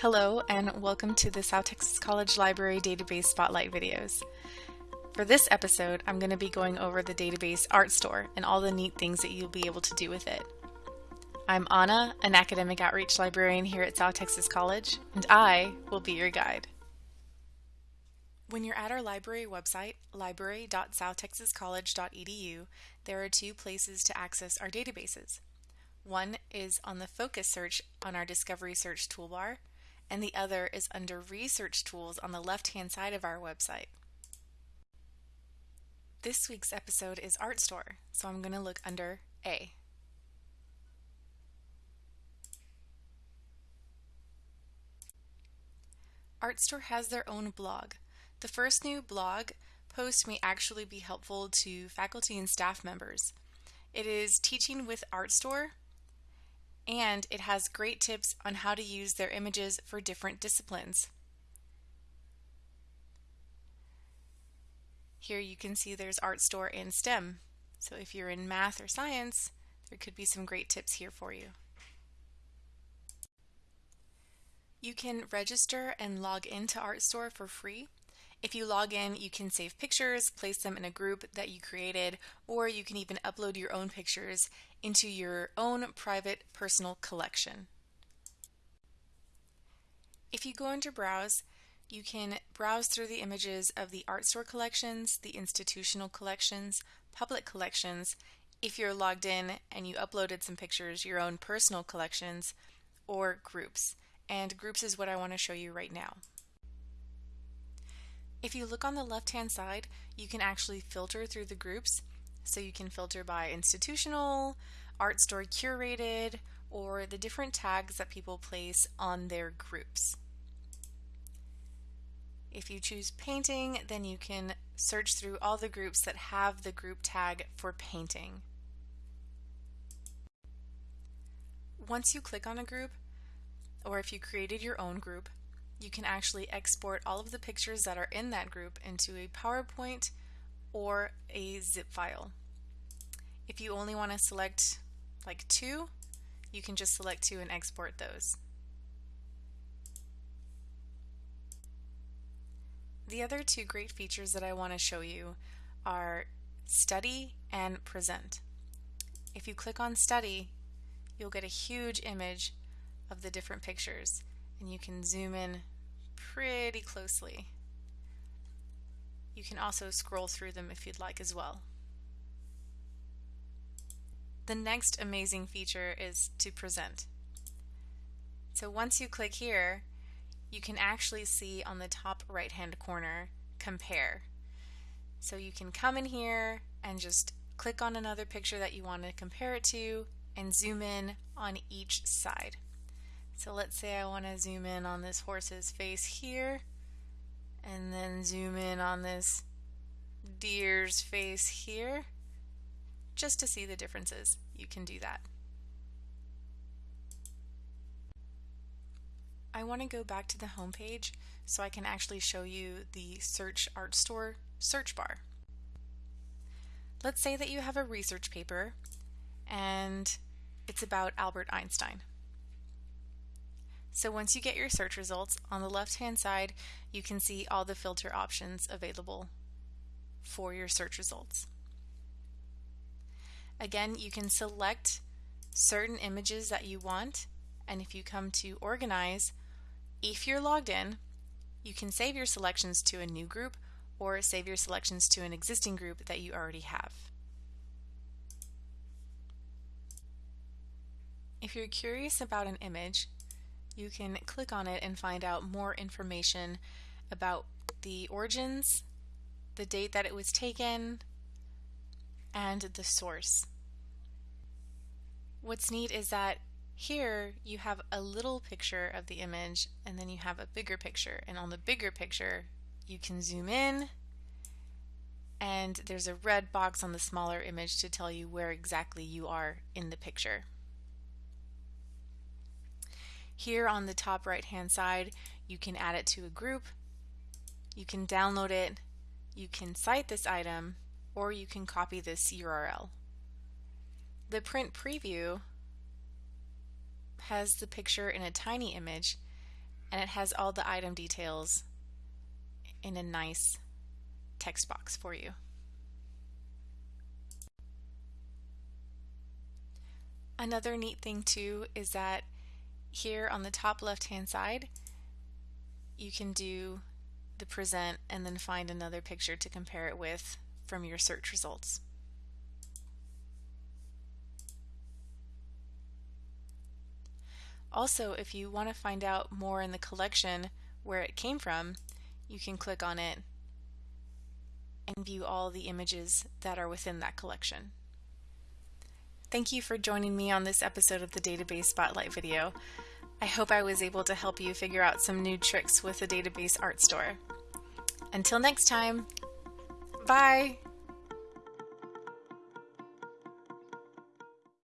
Hello and welcome to the South Texas College Library Database Spotlight videos. For this episode, I'm going to be going over the database Artstor and all the neat things that you'll be able to do with it. I'm Anna, an academic outreach librarian here at South Texas College, and I will be your guide. When you're at our library website, library.southtexascollege.edu, there are two places to access our databases. One is on the focus search on our Discovery Search toolbar, and the other is under Research Tools on the left-hand side of our website. This week's episode is Artstor, so I'm going to look under A. Artstor has their own blog. The first new blog post may actually be helpful to faculty and staff members. It is Teaching with Artstor and it has great tips on how to use their images for different disciplines. Here you can see there's Artstor in STEM. So if you're in math or science, there could be some great tips here for you. You can register and log into Artstor for free. If you log in, you can save pictures, place them in a group that you created, or you can even upload your own pictures into your own private personal collection. If you go into Browse, you can browse through the images of the Artstor collections, the institutional collections, public collections, if you're logged in and you uploaded some pictures, your own personal collections, or groups. And groups is what I want to show you right now. If you look on the left hand side, you can actually filter through the groups. So you can filter by institutional, Artstor curated, or the different tags that people place on their groups. If you choose painting, then you can search through all the groups that have the group tag for painting. Once you click on a group, or if you created your own group, you can actually export all of the pictures that are in that group into a PowerPoint or a zip file. If you only want to select like two, you can just select two and export those. The other two great features that I want to show you are Study and Present. If you click on Study, you'll get a huge image of the different pictures and you can zoom in pretty closely. You can also scroll through them if you'd like as well. The next amazing feature is to present. So once you click here, you can actually see on the top right hand corner, compare. So you can come in here and just click on another picture that you want to compare it to and zoom in on each side. So let's say I want to zoom in on this horse's face here and then zoom in on this deer's face here just to see the differences. You can do that. I want to go back to the home page so I can actually show you the Search Artstor search bar. Let's say that you have a research paper and it's about Albert Einstein. So once you get your search results, on the left hand side you can see all the filter options available for your search results. Again, you can select certain images that you want and if you come to organize, if you're logged in, you can save your selections to a new group or save your selections to an existing group that you already have. If you're curious about an image, you can click on it and find out more information about the origins, the date that it was taken, and the source. What's neat is that here you have a little picture of the image and then you have a bigger picture and on the bigger picture you can zoom in and there's a red box on the smaller image to tell you where exactly you are in the picture. Here on the top right hand side you can add it to a group, you can download it, you can cite this item, or you can copy this URL. The print preview has the picture in a tiny image and it has all the item details in a nice text box for you. Another neat thing too is that here on the top left hand side you can do the present and then find another picture to compare it with from your search results. Also, if you want to find out more in the collection where it came from, you can click on it and view all the images that are within that collection. Thank you for joining me on this episode of the Database Spotlight video. I hope I was able to help you figure out some new tricks with the Database Artstor. Until next time, bye!